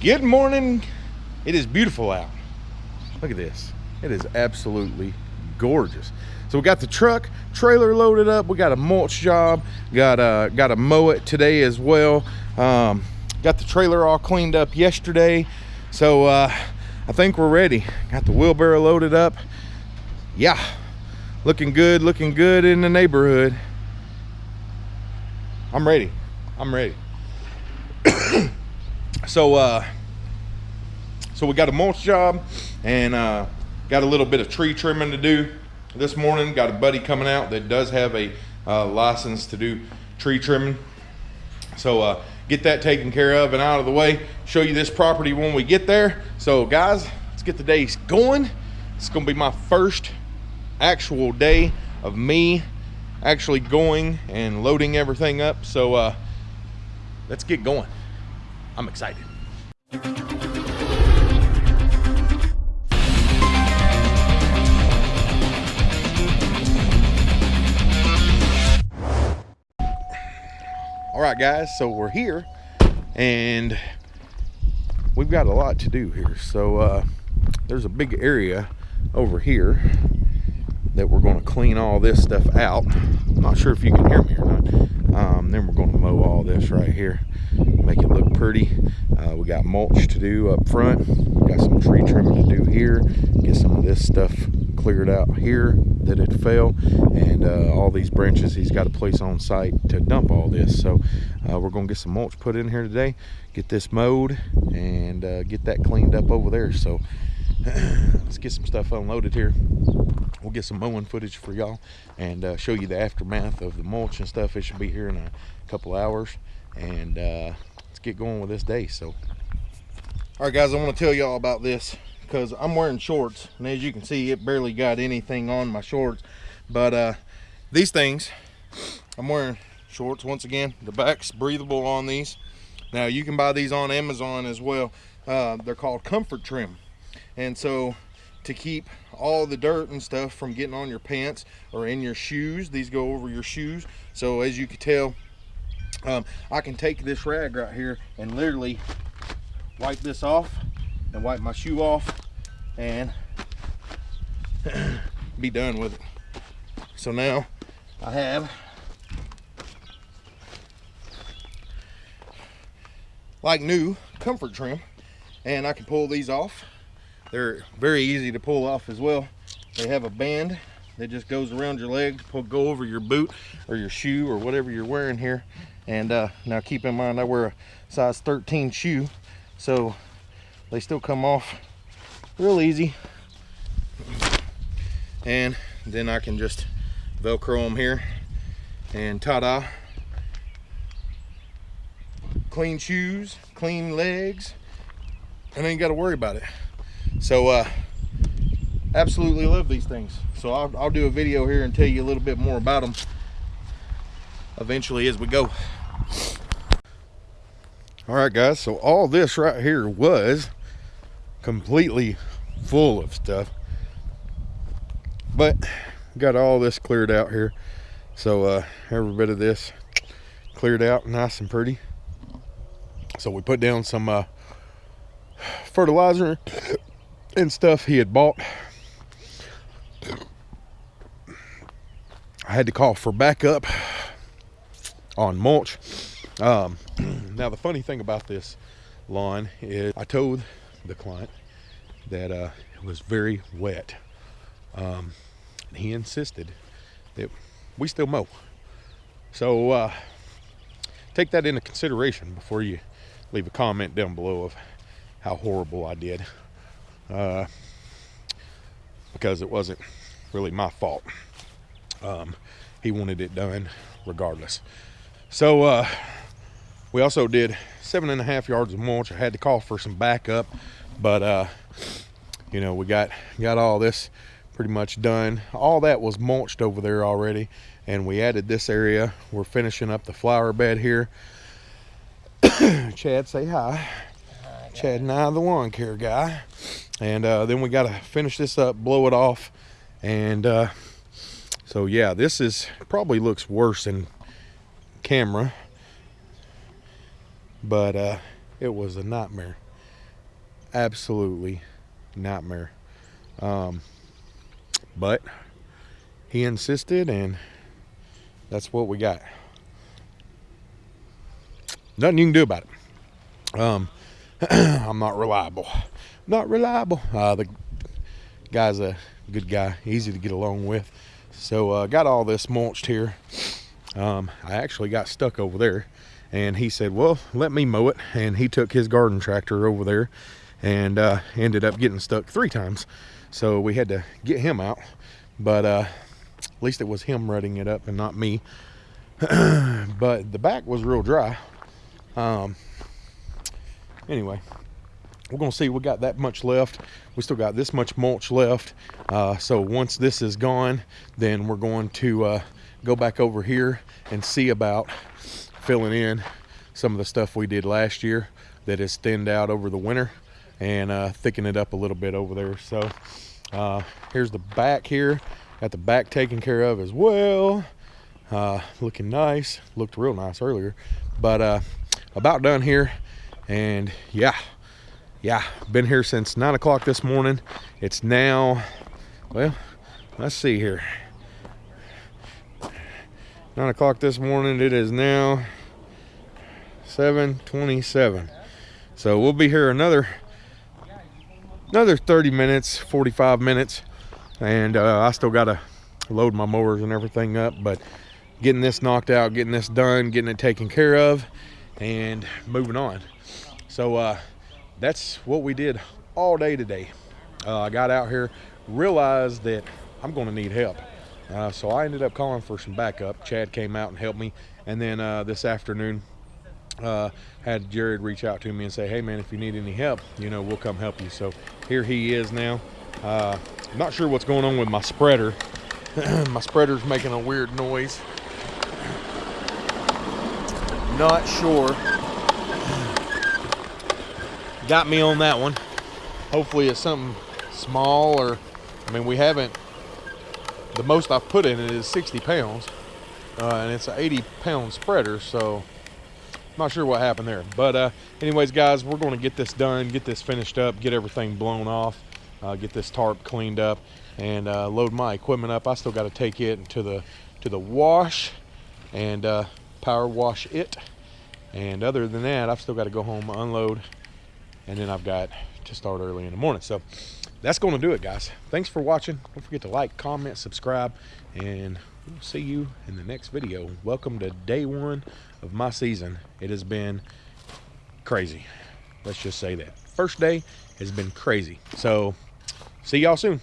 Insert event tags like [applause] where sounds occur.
Good morning. It is beautiful out. Look at this. It is absolutely gorgeous. So we got the truck, trailer loaded up. We got a mulch job. Got a, got to mow it today as well. Um, got the trailer all cleaned up yesterday. So uh, I think we're ready. Got the wheelbarrow loaded up. Yeah, looking good, looking good in the neighborhood. I'm ready. I'm ready. So uh, so we got a mulch job and uh, got a little bit of tree trimming to do this morning. Got a buddy coming out that does have a uh, license to do tree trimming. So uh, get that taken care of and out of the way. Show you this property when we get there. So guys, let's get the day going. It's gonna be my first actual day of me actually going and loading everything up. So uh, let's get going. I'm excited. All right, guys, so we're here and we've got a lot to do here. So uh, there's a big area over here that we're going to clean all this stuff out. I'm not sure if you can hear me or not. Um, then we're going to mow all this right here, make it look pretty. Uh, we got mulch to do up front. We got some tree trimming to do here. Get some of this stuff cleared out here that it fell and uh, all these branches he's got a place on site to dump all this so uh, we're gonna get some mulch put in here today get this mowed and uh, get that cleaned up over there so [clears throat] let's get some stuff unloaded here we'll get some mowing footage for y'all and uh, show you the aftermath of the mulch and stuff. It should be here in a couple hours. And uh, let's get going with this day. So all right guys i want to tell y'all about this because I'm wearing shorts. And as you can see it barely got anything on my shorts. But uh, these things I'm wearing shorts once again. The back's breathable on these. Now you can buy these on Amazon as well. Uh, they're called comfort trim. And so to keep all the dirt and stuff from getting on your pants or in your shoes these go over your shoes so as you can tell um, I can take this rag right here and literally wipe this off and wipe my shoe off and [clears throat] be done with it. So now I have like new comfort trim and I can pull these off. They're very easy to pull off as well. They have a band that just goes around your leg, pull, go over your boot or your shoe or whatever you're wearing here. And uh, now keep in mind I wear a size 13 shoe, so they still come off real easy and then I can just velcro them here and ta-da clean shoes clean legs and ain't got to worry about it so uh absolutely love these things. So I'll, I'll do a video here and tell you a little bit more about them eventually as we go. All right guys so all this right here was completely full of stuff but got all this cleared out here. So uh, every bit of this cleared out nice and pretty. So we put down some uh, fertilizer and stuff he had bought I had to call for backup on mulch um, [clears throat] now the funny thing about this lawn is I told the client that uh, it was very wet. Um, he insisted that we still mow. So uh, take that into consideration before you leave a comment down below of how horrible I did. Uh, because it wasn't really my fault. Um, he wanted it done regardless. So uh, we also did seven and a half yards of mulch. I had to call for some backup, but uh, you know, we got got all this pretty much done. All that was mulched over there already, and we added this area. We're finishing up the flower bed here. [coughs] Chad, say hi. hi Chad and I, the lawn care guy. And uh, then we got to finish this up, blow it off, and uh, so yeah, this is probably looks worse in camera but uh, it was a nightmare. absolutely nightmare. Um, but he insisted, and that's what we got. Nothing you can do about it. Um, [clears throat] I'm not reliable. Not reliable. Uh, the guy's a good guy, easy to get along with. So uh, got all this mulched here. Um, I actually got stuck over there and he said, well, let me mow it. And he took his garden tractor over there and uh, ended up getting stuck three times. So we had to get him out, but uh, at least it was him rutting it up and not me. [clears throat] but the back was real dry. Um, anyway, we're gonna see we got that much left. We still got this much mulch left. Uh, so once this is gone then we're going to uh, go back over here and see about filling in some of the stuff we did last year that has thinned out over the winter and uh, thicken it up a little bit over there. So uh, here's the back here. Got the back taken care of as well. Uh, looking nice. Looked real nice earlier. But uh, about done here. And yeah yeah been here since nine o'clock this morning. It's now well let's see here. Nine o'clock this morning it is now 727 so we'll be here another another 30 minutes 45 minutes. And uh, I still gotta load my mowers and everything up but getting this knocked out getting this done getting it taken care of and moving on. So uh, that's what we did all day today uh, I got out here realized that I'm gonna need help uh, so I ended up calling for some backup Chad came out and helped me and then uh, this afternoon uh, had Jared reach out to me and say, hey man, if you need any help, you know, we'll come help you. So here he is now. Uh, not sure what's going on with my spreader. [clears throat] my spreader's making a weird noise. [clears throat] Not sure. Got me on that one. Hopefully it's something small or, I mean, we haven't, the most I've put in it is 60 pounds. Uh, and it's an 80 pound spreader, so not sure what happened there. But uh, anyways, guys, we're going to get this done, get this finished up, get everything blown off, uh, get this tarp cleaned up, and uh, load my equipment up. I still got to take it to the to the wash and uh, power wash it. And other than that, I've still got to go home, unload, and then I've got to start early in the morning. So that's going to do it, guys. Thanks for watching. Don't forget to like, comment, subscribe, and we'll see you in the next video. Welcome to day one of my season. It has been crazy. Let's just say that. First day has been crazy. So see y'all soon.